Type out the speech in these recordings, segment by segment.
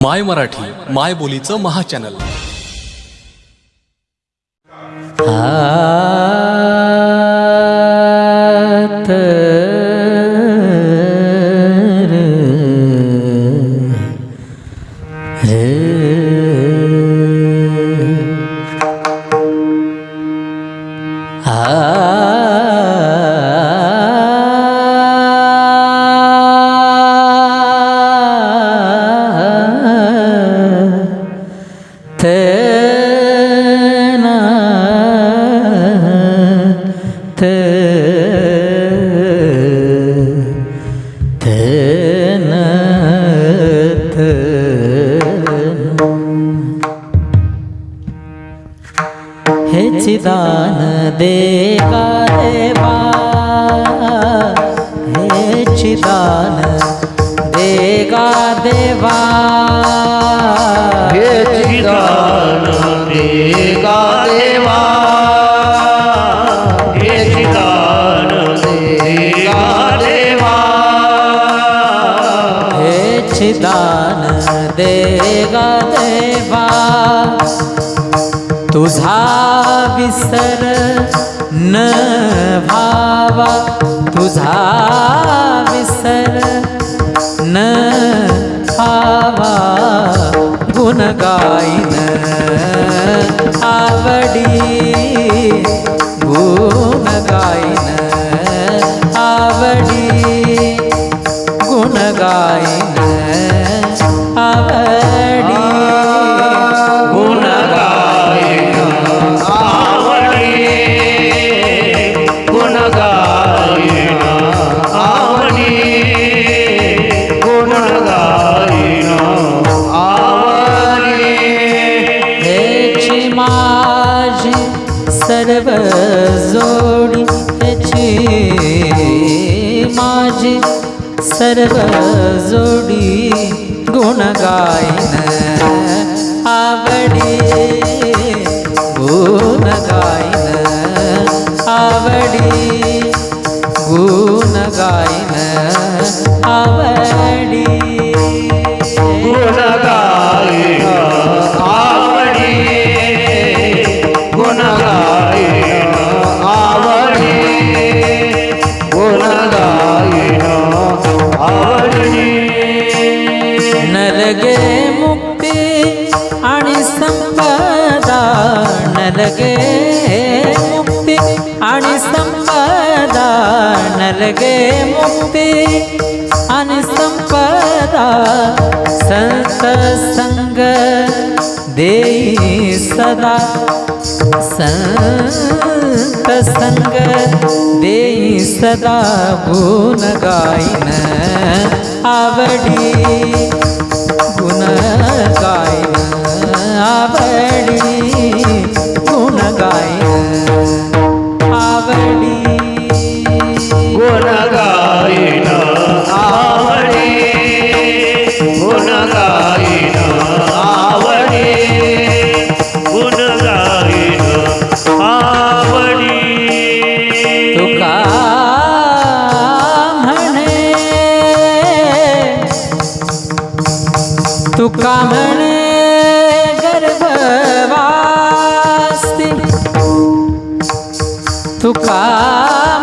My Marathi माय बोलीचं महाचॅनल हे चिदान देगा देवा। देगा देवा। हे चिदान तुझा विसर न भावा, तुझा विसर न भावा गुण गायन आवडी गुण गायन आवडी गुण गायन माझी सर्व जोडी त्याची. माझी सर्व जोडी गुण गायन नरगे मुक्ती आणि संपदा नरगे मुक्ती आणि संपदा संत संग देई सदा संत संग देई सदा गुण गायन आवडी तुका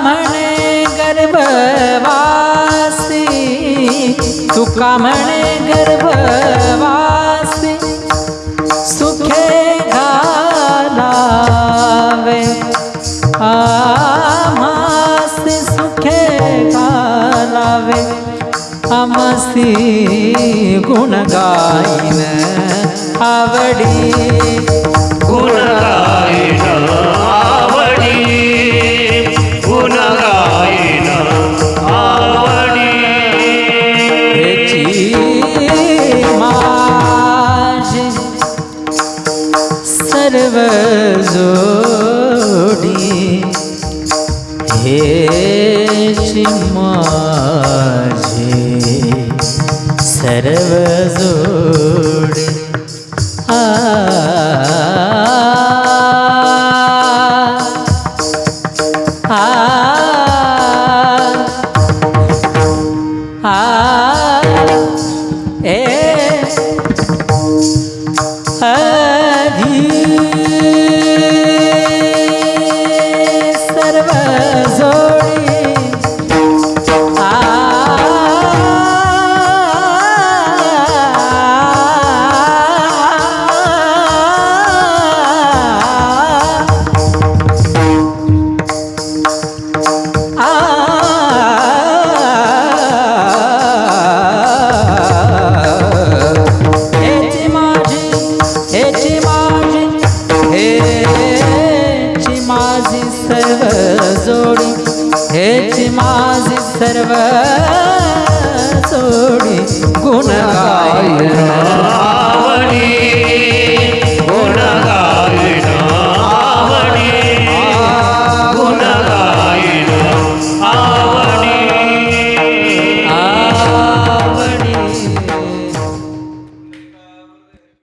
म्हणे गर्भवासी। तुका म्हणे गर्भवासी। सुखे घालावे आमासी सुखे घालावे आमसी गुण गायन। आवडी। गुण सर्व जोडी हेची माझी सर्व माझे सर्व सोडी गुण गायन